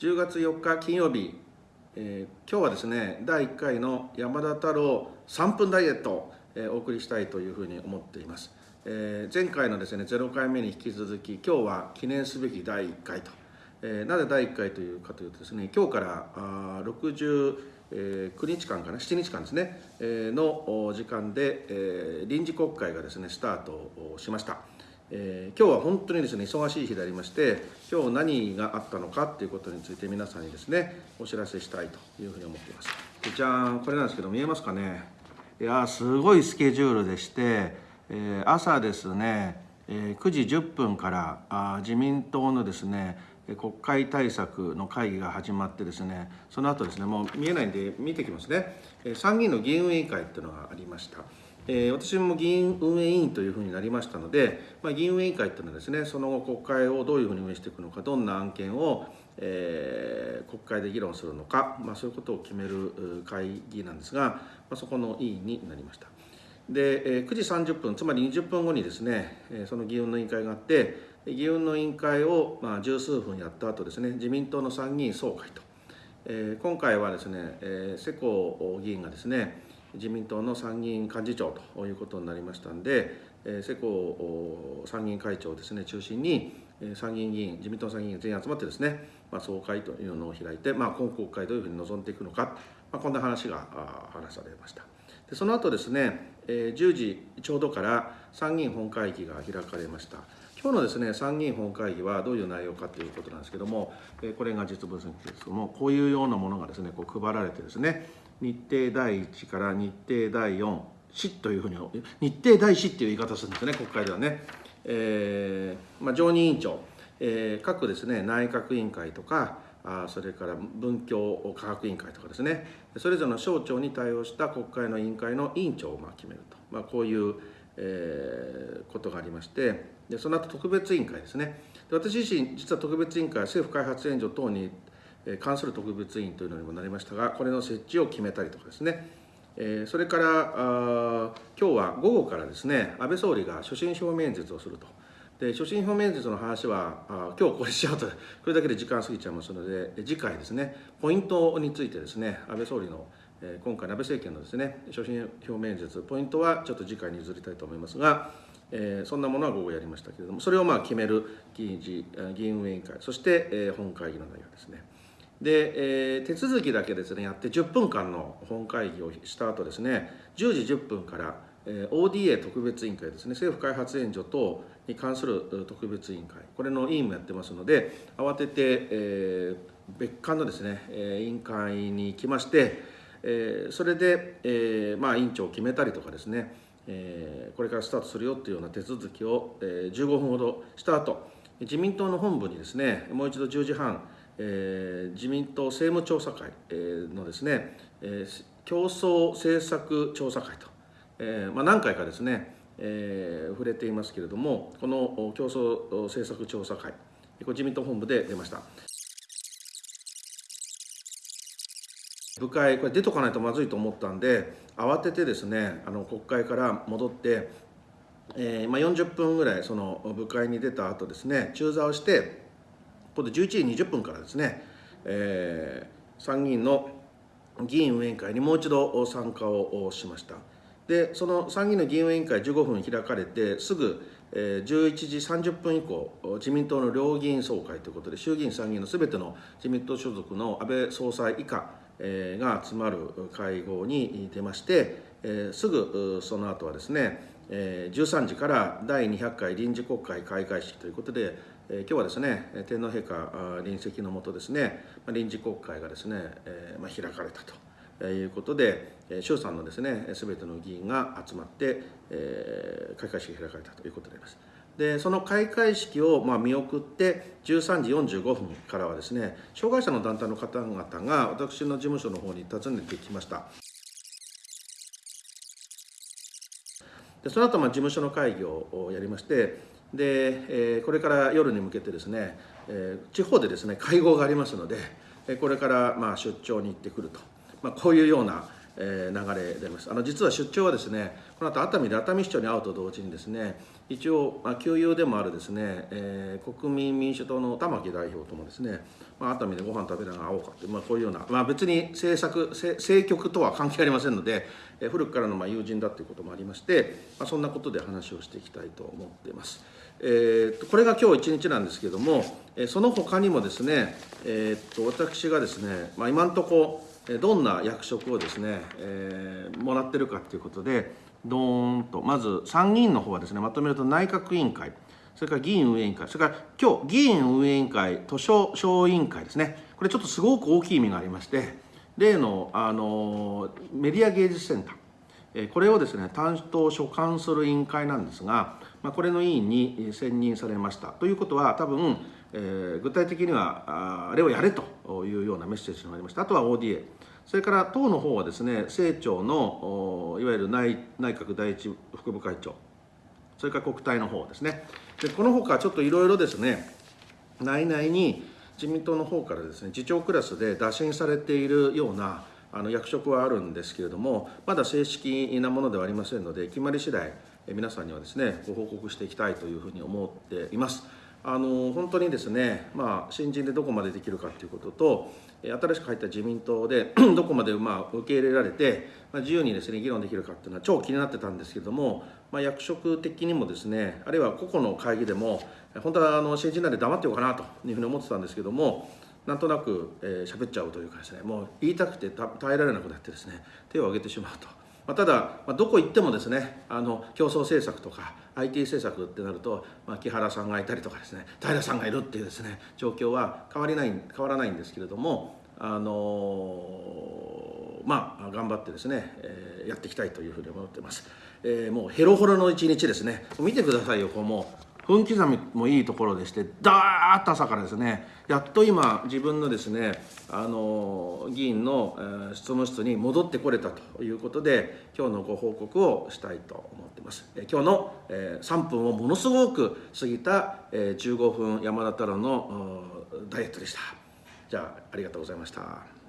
10月4日金曜日、えー、今日はですね第1回の山田太郎3分ダイエット、えー、お送りしたいというふうに思っています、えー、前回のですね0回目に引き続き今日は記念すべき第1回と、えー、なぜ第1回というかというとですね今日からあ60えー、9日間かな？7日間ですね、えー、の時間で、えー、臨時国会がですねスタートしました。えー、今日は本当にですね忙しい日でありまして今日何があったのかということについて皆さんにですねお知らせしたいというふうに思っています。じゃんこれなんですけど見えますかね？いやすごいスケジュールでして、えー、朝ですね、えー、9時10分からあ自民党のですね国会対策の会議が始まってですねその後ですねもう見えないんで見てきますね。参議院の議員委員会っていうのがありました。えー、私も議員運営委員というふうになりましたので、まあ、議員運営委員会というのはですねその後国会をどういうふうに運営していくのかどんな案件を、えー、国会で議論するのか、まあ、そういうことを決める会議なんですが、まあ、そこの委員になりました。で、え、9時30分つまり20分後にですねその議運の委員会があって議運の委員会をまあ十数分やった後ですね自民党の参議院総会と、え、今回はですね、え、世耕議員がですね自民党の参議院幹事長ということになりましたんで、え世耕参議院会長ですね中心に参議院議員自民党参議院全員集まってですね、まあ、総会というのを開いて、まあ、今国会どういうふうに臨んでいくのか、まあ、こんな話が話されました。でその後ですね、え10時ちょうどから参議院本会議が開かれました。今日のですね参議院本会議はどういう内容かということなんですけども、えこれが実物ですけどもこういうようなものがですねこう配られてですね日程第1から日程第4市というふうに日程第4っていう言い方するんですね国会ではね、えーまあ、常任委員長、えー、各ですね内閣委員会とかあそれから文教科学委員会とかですねそれぞれの省庁に対応した国会の委員会の委員長をまあ決めると、まあ、こういう、えー、ことがありましてでその後特別委員会ですね。で私自身実は特別委員会政府開発援助等に関する特別委員というのにもなりましたがこれの設置を決めたりとかですね。えそれからあ今日は午後からですね安倍総理が所信表明演説をすると。で所信表明演説の話はあ今日これしちゃうとこれだけで時間過ぎちゃいますので次回ですねポイントについてですね安倍総理の今回安倍政権のですね所信表明演説ポイントはちょっと次回に譲りたいと思いますが、えー、そんなものは午後やりましたけれどもそれをまあ決める議員議員運営委員会そして、えー、本会議の内容ですね。で、えー、手続きだけですねやって10分間の本会議をした後ですね10時10分から、えー、ODA 特別委員会ですね政府開発援助等に関する特別委員会これの委員もやってますので慌てて、えー、別館のですね、えー、委員会に行きまして、えー、それで、えーまあ、委員長を決めたりとかですね、えー、これからスタートするよっていうような手続きを、えー、15分ほどした後自民党の本部にですねもう一度10時半えー、自民党政務調査会のですね、えー、競争政策調査会と、えーまあ、何回かですね、えー、触れていますけれどもこの競争政策調査会これ自民党本部で出ました。部会これ出とかないとまずいと思ったんで慌ててですねあの国会から戻ってえーまあ、40分ぐらいその部会に出た後ですね中座をして今度11時20分からですね、えー、参議院の議員運営会にもう一度参加をしました。でその参議院の議員運営委員会15分開かれてすぐ11時30分以降自民党の両議員総会ということで衆議院参議院のすべての自民党所属の安倍総裁以下が集まる会合に出ましてすぐその後はですね13時から第200回臨時国会開会式ということで今日はですね天皇陛下臨席のもとですね臨時国会がですね、まあ、開かれたということで衆参のですね全ての議員が集まって、え開会式が開かれたということであります。でその開会式をまあ見送って13時45分からはですね障害者の団体の方々が私の事務所の方に訪ねてきました。でその後まあ事務所の会議をやりましてで、えこれから夜に向けてですね、え地方でですね会合がありますのでこれからまあ出張に行ってくると、まあ、こういうようなえー流れでありますあの実は出張はですねこの後熱海で熱海市長に会うと同時にですね一応、まあ、旧友でもあるですね、えー国民民主党の玉木代表ともですね、まあ、熱海でご飯食べながら会おうかという、まあ、こういうような、まあ、別に政策政政局とは関係ありませんので、えー古くからのまあ友人だということもありまして、まあ、そんなことで話をしていきたいと思っています。えーとこれが今日一日なんですけれども、えーその他にもですね、えーと私がですね、まあ、今のところどんな役職をですね、えーもらってるかということでどーんとまず参議院の方はですねまとめると内閣委員会それから議院運営委員会それから今日議院運営委員会図書小委員会ですね。これちょっとすごく大きい意味がありまして例の、あのメディア芸術センター。えこれをですね担当所管する委員会なんですが、まあ、これの委員に選任されました。ということは多分、えー具体的にはああれをやれというようなメッセージがありました。あとは ODA それから党の方はですね政調のいわゆる内内閣第一副部会長。それから国対の方ですね。でこのほかちょっといろいろですね内々に自民党の方からですね次長クラスで打診されているようなあの役職はあるんですけれどもまだ正式なものではありませんので決まり次第え皆さんにはですねご報告していきたいというふうに思っています。あの本当にですね、まあ、新人でどこまでできるかということと新しく入った自民党で どこまでまあ受け入れられて、まあ、自由にですね議論できるかっていうのは超気になってたんですけれども、まあ、役職的にもですねあるいは個々の会議でも本当はあの新人なんで黙ってようかなというふうに思ってたんですけどもなんとなく喋、えー、っちゃうというかですねもう言いたくて耐えられなくなってですね手を挙げてしまうと。まあ、ただ、まあ、どこ行ってもですねあの競争政策とか IT 政策ってなると、まあ、木原さんがいたりとかですね平さんがいるっていうですね状況は変わりない変わらないんですけれどもあのまあ頑張ってですね、えーやっていきたいというふうに思っています、えーもうヘロホロの一日ですね。見てくださいよこうもう。分刻みもいいところでしてダーッと朝からですねやっと今自分のですねあの議員の、えー執務室に戻ってこれたということで今日のご報告をしたいと思ってます、え今日の、え3分をものすごく過ぎた、え15分山田太郎のダイエットでした。じゃあありがとうございました。